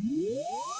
Yeah.